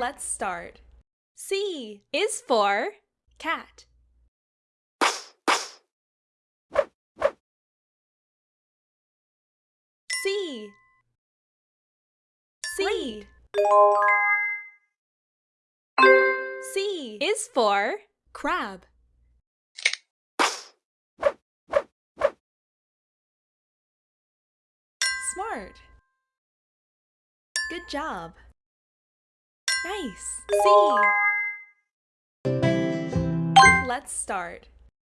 Let's start. C is for cat. C. C. C is for crab. Smart. Good job. Nice. C. Let's start.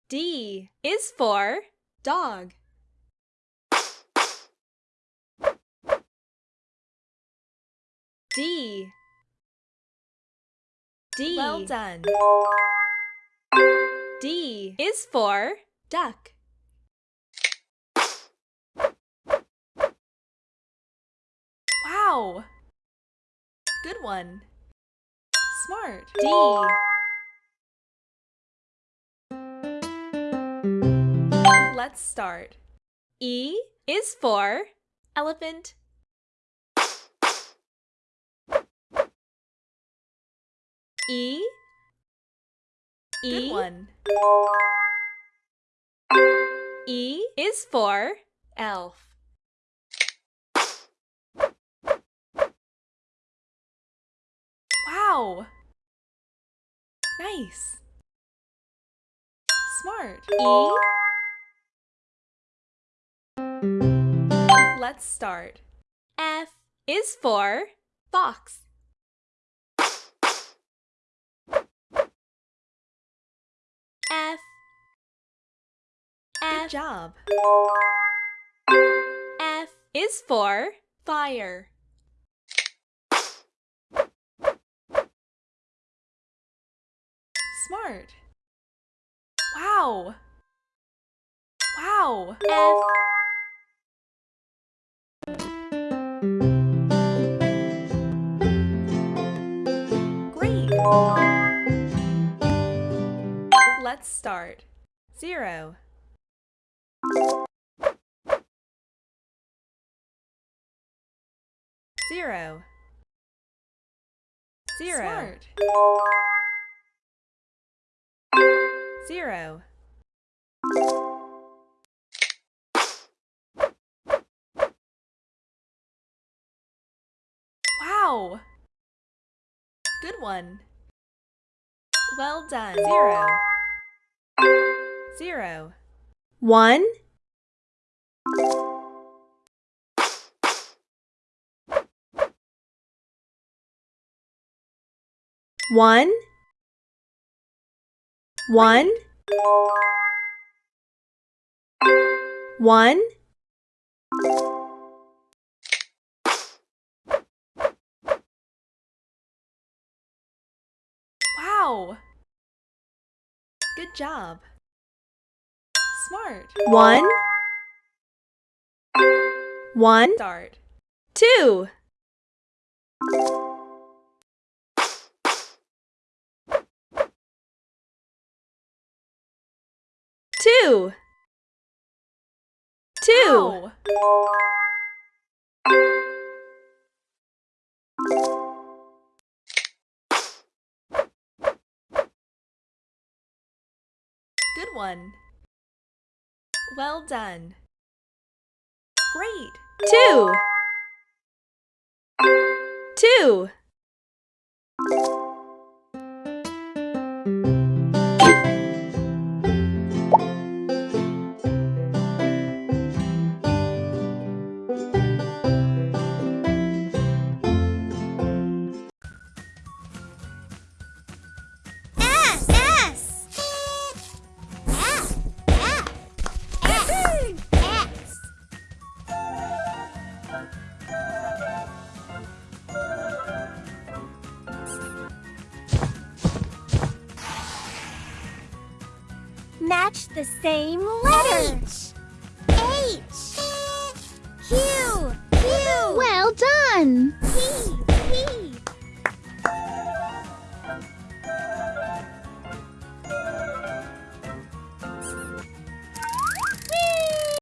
D is for dog. D. D. Well done. D is for duck. Wow! Good one. Smart. D. Let's start. E is for elephant. E. E. Good one. E is for elf. Wow! Nice. Smart. E. Let's start. F is for fox. F. Good job. F is for fire. Smart. Wow. Wow. F. Great. Let's start. Zero. Zero. Zero. Smart. Zero. Wow! Good one. Well done. Zero. Zero. One. One. One. One. Wow! Good job. Smart. One. One. Start. Two. Two. Two. Good one. Well done. Great. Two. Two. Match the same letter. H. H. Q.